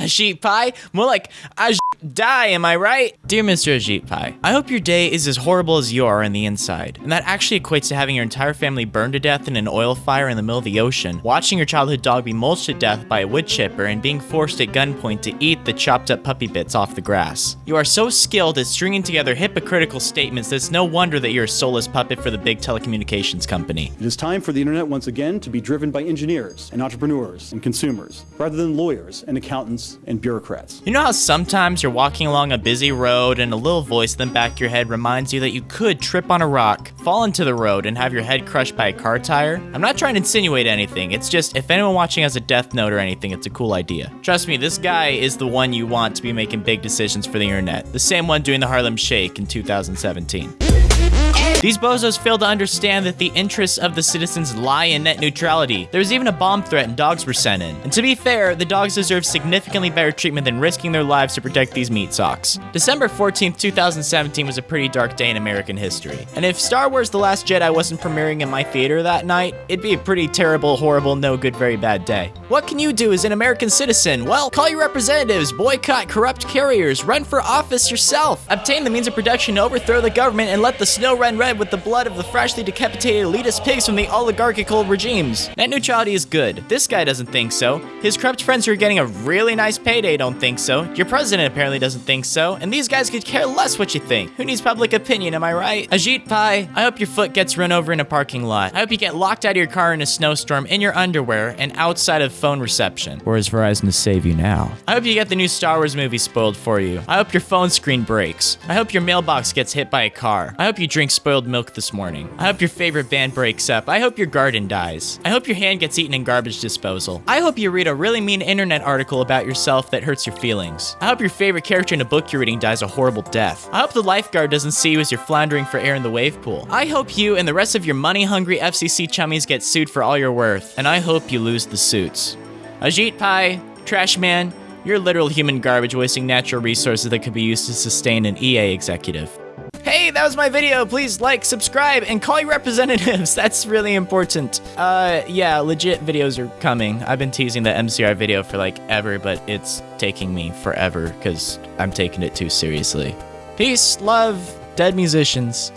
Ajit Pai? More like Aj die, am I right? Dear Mr. Ajit Pai, I hope your day is as horrible as you are on the inside. And that actually equates to having your entire family burned to death in an oil fire in the middle of the ocean, watching your childhood dog be mulched to death by a wood chipper, and being forced at gunpoint to eat the chopped up puppy bits off the grass. You are so skilled at stringing together hypocritical statements that it's no wonder that you're a soulless puppet for the big telecommunications company. It is time for the internet once again to be driven by engineers and entrepreneurs and consumers, rather than lawyers and accountants and bureaucrats. You know how sometimes you're walking along a busy road and a little voice in the back of your head reminds you that you could trip on a rock, fall into the road, and have your head crushed by a car tire? I'm not trying to insinuate anything, it's just if anyone watching has a death note or anything, it's a cool idea. Trust me, this guy is the one you want to be making big decisions for the internet, the same one doing the Harlem Shake in 2017. These bozos fail to understand that the interests of the citizens lie in net neutrality. There was even a bomb threat and dogs were sent in. And to be fair, the dogs deserve significantly better treatment than risking their lives to protect these meat socks. December 14th, 2017 was a pretty dark day in American history. And if Star Wars The Last Jedi wasn't premiering in my theater that night, it'd be a pretty terrible, horrible, no good, very bad day. What can you do as an American citizen? Well, call your representatives, boycott corrupt carriers, run for office yourself, obtain the means of production to overthrow the government, and let the snow ran red with the blood of the freshly decapitated elitist pigs from the oligarchical regimes. Net neutrality is good. This guy doesn't think so. His corrupt friends who are getting a really nice payday don't think so. Your president apparently doesn't think so. And these guys could care less what you think. Who needs public opinion, am I right? Ajit Pai, I hope your foot gets run over in a parking lot. I hope you get locked out of your car in a snowstorm in your underwear and outside of phone reception. Or is Verizon to save you now? I hope you get the new Star Wars movie spoiled for you. I hope your phone screen breaks. I hope your mailbox gets hit by a car. I hope you drink spoiled milk this morning. I hope your favorite band breaks up. I hope your garden dies. I hope your hand gets eaten in garbage disposal. I hope you read a really mean internet article about yourself that hurts your feelings. I hope your favorite character in a book you're reading dies a horrible death. I hope the lifeguard doesn't see you as you're floundering for air in the wave pool. I hope you and the rest of your money-hungry FCC chummies get sued for all you're worth. And I hope you lose the suits. Ajit Pai, Trash Man, you're literal human garbage wasting natural resources that could be used to sustain an EA executive. Hey, that was my video. Please like, subscribe, and call your representatives. That's really important. Uh, yeah, legit videos are coming. I've been teasing the MCR video for like ever, but it's taking me forever because I'm taking it too seriously. Peace, love, dead musicians.